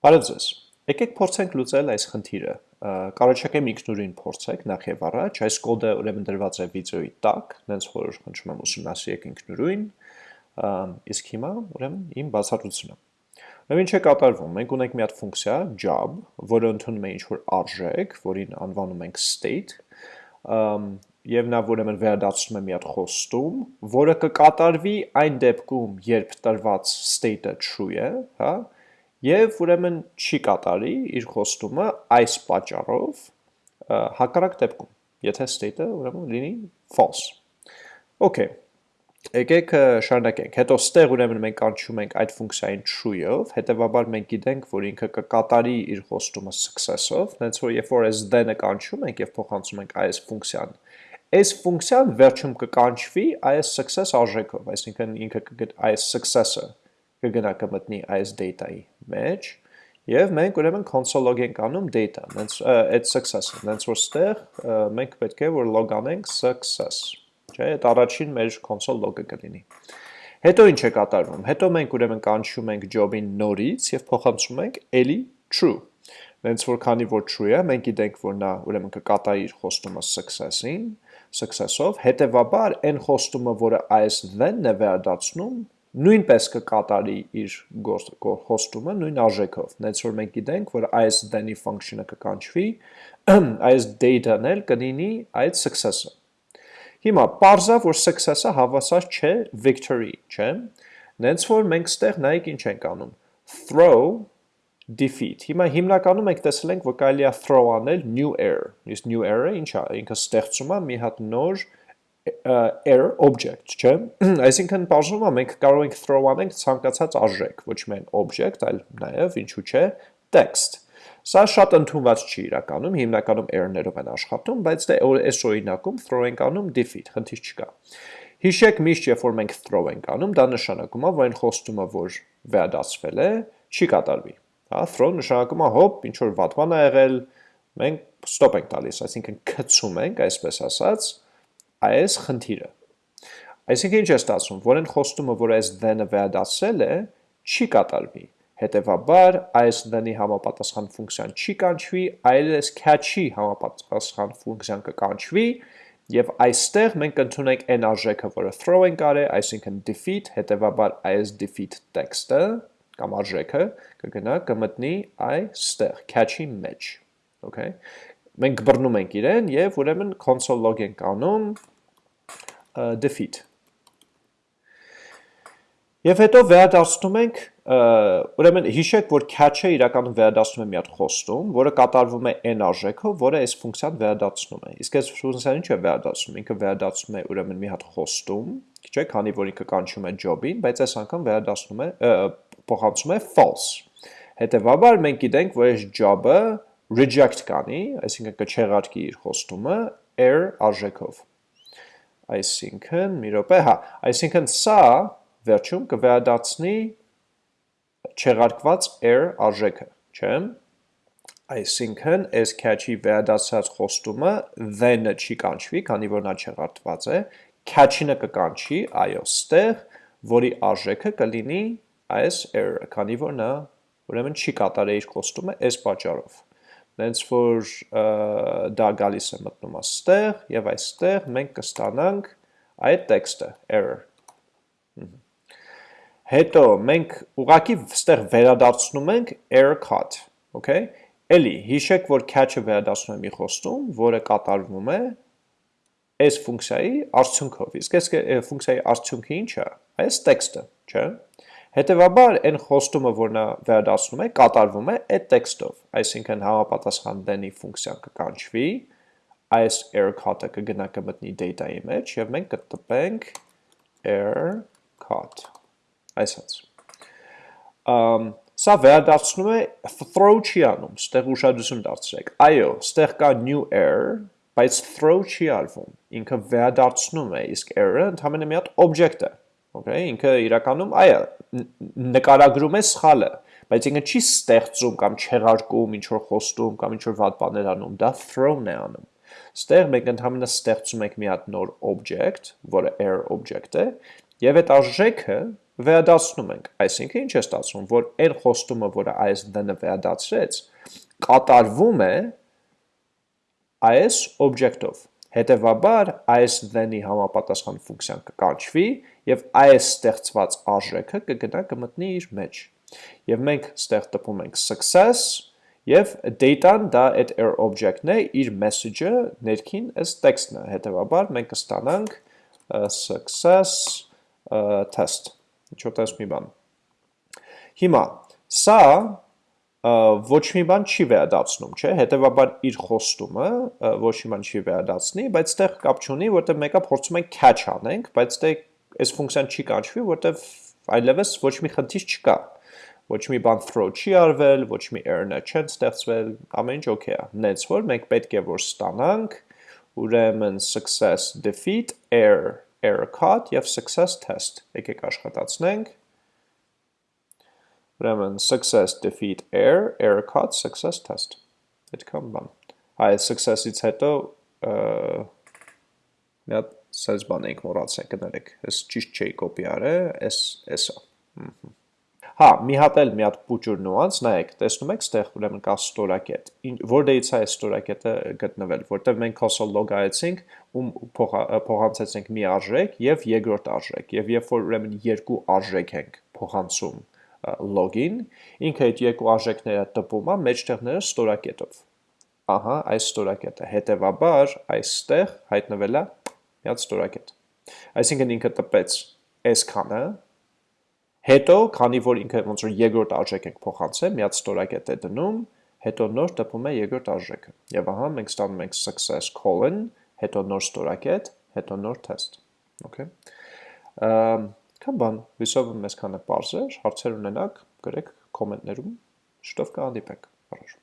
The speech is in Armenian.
Բարև ձեզ։ Եկեք փորձենք լուծել այս խնդիրը։ Կարողացեք ինքնուրույն փորձեք նախ եւ առաջ, այս կոդը ուրեմն դրված է վիդեոյի տակ, հենց որ խնդրում եմ ուսումնասիրեք ինքնուրույն, իսկ հիմա ուրեմն իմ բացատրությունը։ Ուրեմն ինչ է կատարվում։ Մենք ունենք մի հատ ֆունկցիա job, որը ընդունում է ինչ-որ արժեք, որին անվանում ենք state, եւ նա ուրեմն վերադարձնում է մի հատ խոստում, որը կկատարվի այն դեպքում, երբ տրված state-ը true է, հա, Եվ ուրեմն չի կատարի իր խոստումը այս պատճառով հակառակ դեպքում, եթե state-ը ուրեմն լինի false։ Okay։ Եկեք շարունակենք։ Հետո ստեղ ուրեմն մենք կանչում ենք այդ ֆունկցիային true-ով, հետեւաբար մենք գիտենք, որ ինքը կկատարի իր խոստումը success-ով, հենց որ երբ որ այս then-ը կանչում ենք եւ փոխանցում ենք այս ֆունկցիան, այս ֆունկցիան վերջում կկանչվի այս success արժեքով, այսինքն ինքը կգտ այս success-ը կգնա կմտնի այս data-ի մեջ եւ մենք ուրեմն console log ենք անում data, հենց այդ success-ը, հենց որ ստեղ մենք պետք է որ log անենք success, չէ՞, այդ առաջին մեր console log-ը կլինի։ Հետո ինչ է կատարվում։ Հետո մենք ուրեմն կանչում ենք job-ին նորից եւ փոխանցում ենք էլի true։ Հենց որ քանի որ true է, մենք գիտենք, որ նա ուրեմն կկատարի իր խոստումը success-ին, success-ով, հետեւաբար այն խոստումը, որը այս then-ն է վերադարձնում, նույնպես կկատարի իր հոստումը նույն արժեքով, նենց որ մենք գիտենք, որ այս then-ի function-ը կկանչվի, այս data-ն էլ կլինի այդ success-ը։ Հիմա parza, որ success-ը հավասար չէ victory, չէ։ Նենց որ մենք ստեղ նայեք ինչ ենք անում։ Throw defeat։ Հիմա հիմնականում մենք տեսել ենք, որ կարելի է throw անել new error։ Իսկ new error-ը ինչ է, ինքը ստեղծում է մի հատ նոր error object, չէ։ Այսինքն բաժնում է մենք կարող ենք throw անենք ցանկացած արժեք, ոչ միայն object, այլ նաև ինչու՞ չէ text։ Սա շատ ընդունված չի իրականում, հիմնականում error-ներով են աշխատում, բայց դե այս օրինակում throw ենք անում defeat, խնդիր չկա։ Հիշեք միշտ, երբ որ մենք throw ենք անում, դա նշանակում է, որ այն խոստումը, որ վերադասվել է, չի կատարվի։ Հա, throw նշանակում է հոп, ինչ որ վատման է եղել, մենք stop ենք տալիս, այսինքն գցում ենք, այսպես ասած, այս խնդիրը։ Այսինքն ինչ է ստացվում, որ այն խոստումը, որ այս then-ը վերադասել է, չի կատարվի։ Հետևաբար այս then-ի համապատասխան ֆունկցիան չի կանչվի, այլ այս catch-ի համապատասխան ֆունկցիան կկանչվի, եւ այստեղ մենք կընդունենք այն արժեքը, որը throw ենք արել, այսինքն defeat, հետևաբար այս defeat text-ը կամ արժեքը կգնա կմտնի այստեղ catch-ի մեջ։ Okay։ Մենք բռնում ենք իրեն եւ ուրեմն console log ենք անում defeat։ Եվ հետո վերադարձնում ենք, ուրեմն հիշեք, որ catch-ը իրականում վերադարձնում է մի հատ խոստում, որը կատարվում է n արժեքով, որը այս ֆունկցիան վերադարձնում է։ Իսկ այս ֆունկցիան ինչ է վերադարձնում։ Ինքը վերադարձնում է ուրեմն մի հատ խոստում, չէ՞, քանի որ ինքը կանչում է job-ին, բայց այս անգամ վերադարձնում է փոխանցում է false։ Հետևաբար մենք գիտենք, որ այս job-ը reject կանի, այսինքն կչեղարկի իր խոստումը error արժեքով։ Այսինքն, մի րոպե, հա, այսինքն սա վերջում կվերադարձնի չեղարկված error արժեքը, չէ՞։ Այսինքն, այս catch-ի վերադարձած խոստումը then-ը չի կանչվի, քանի որ նա չեղարկված է, catch-ինը կկանչի, այո, ստեղ, որի արժեքը կլինի այս error-ը, քանի որ նա ուրեմն չի կատարել իր խոստումը այս պատճառով նենց որ դա գալիս է մտնում աստեղ եւ այստեղ մենք կստանանք այդ տեքստը error հետո մենք ուղակի ստեղ վերադարձնում ենք error cut okay? Էլի, հիշեք, որ catch-ը վերադասում է մի խոստում, որը կատարվում է այս ֆունկցիայի արդյունքով։ Իսկ այս ֆունկցիայի արդյունքը ինչ է։ Այս տեքստը, չէ՞։ Հետևաբար այն խոստումը, որ նա վերադասնում է, կատարվում է այդ տեքստով, այսինքն համապատասխան then-ի ֆունկցիան կկանչվի, այս error cut-ը կգնա կմտնի data-ի մեջ եւ մենք կտպենք error cut այսած um, սա վերադարձնում է throw չի անում, ստեղ ուշադրություն դարձրեք, այո, ստեղ կա new error, բայց throw չի արվում, ինքը վերադարձնում է, իսկ error-ը ընդհանրապես մի հատ object է, Okay, ինքը իրականում այո նկարագրում է սխալը, բայց ինքը չի ստեղծում կամ չեղարկում ինչ որ խոստում կամ ինչ որ վատ բաներ անում, դա thrown է անում։ Ստեղ մենք ընդհանրապես ստեղծում ենք մի հատ նոր object, որը error object է, եւ այդ արժեքը վերադասնում ենք, այսինքն ինչ է ստացվում, որ այն խոստումը, որը այս then-ը վերադասրեց, կատարվում է այս object-ով։ Հետևաբար այս then-ի համապատասխան ֆունկցիան կկանչվի եւ այս ստեղծված արժեքը կգնա կմտնի իր մեջ։ Եվ մենք ստեղ տպում ենք success եւ data-ն դա այդ error object-ն է, իր message-ը ներքին այս տեքստն է։ Հետևաբար մենք կստանանք success test ինչ-որ տես մի բան։ Հիմա, սա ոչ մի բան չի վերադարձնում, չէ, հետևաբար իր խոստումը ոչ մի բան չի վերադարձնի, բայց տեղ կապ չունի, որտեղ մեկը փորձում ենք catch անենք, բայց դե այս ֆունկցիան չի կանչվի, որտեղ այլևս ոչ մի խնդիր չկա։ Ոչ մի բան throw չի արվել, ոչ մի error-ներ չեն ստեղծվել, ամեն ինչ okay է։ Նենց որ մենք պետք է որ ստանանք ուրեմն success defeat error error caught եւ success test։ Եկեք աշխատացնենք։ Ուրեմն success defeat error error caught success test։ Այդքան բան։ Այ success-ից հետո մի հատ սենց բան ենք մոռացել կներեք։ Այս ճիշտ չէի կոպի արել, այս էսա։ Հա, մի հատ էլ մի հատ փուճուր նյուանս, նայեք, տեսնում եք, ստեղ ուրեմն կա ստորակետ։ Որտեղից է այս ստորակետը գտնվել, որտեղ մենք console log-այցինք, ում փոխանցեցինք մի արժեք եւ երկրորդ արժեք, եւ երբ որ ուրեմն երկու արժեք ենք փոխանցում login, ինքը այդ երկու արժեքները տպում է մեջտեղները ստորակետով։ Ահա, այս ստորակետը։ Հետևաբար այստեղ հայտնվել է մի հատ ստորակետ։ Այսինքն ինքը տպեց այսքանը, Հետո, քանի որ ինքը ոնց որ երկրորդ արժեք ենք փոխանցել, մի հատ ստորակետ է դնում, հետո նոր տպում է երկրորդ արժեքը։ Եվ ահա մենք ստանում ենք success colon, հետո նոր ստորակետ, հետո նոր test։ Okay։ Կամ բան, հույսով եմ մեզ քանը բարձր, հարցեր ունենաք, գրեք կոմենտներում, շտով կհանդիպենք։ Առաջ